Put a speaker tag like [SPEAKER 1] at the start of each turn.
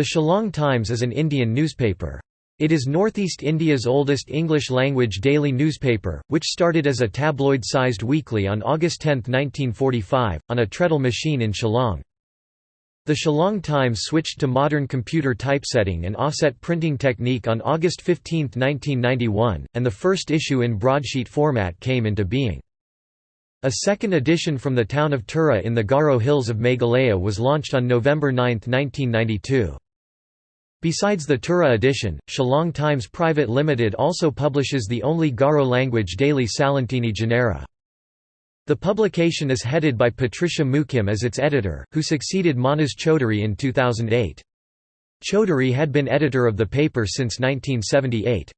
[SPEAKER 1] The Shillong Times is an Indian newspaper. It is Northeast India's oldest English-language daily newspaper, which started as a tabloid-sized weekly on August 10, 1945, on a treadle machine in Shillong. The Shillong Times switched to modern computer typesetting and offset printing technique on August 15, 1991, and the first issue in broadsheet format came into being. A second edition from the town of Tura in the Garo Hills of Meghalaya was launched on November 9, 1992. Besides the Tura edition, Shillong Times Private Limited also publishes the only Garo-language daily Salantini Janera. The publication is headed by Patricia Mukhim as its editor, who succeeded Manas Chaudhuri in 2008. Chaudhuri had been editor of the paper since 1978.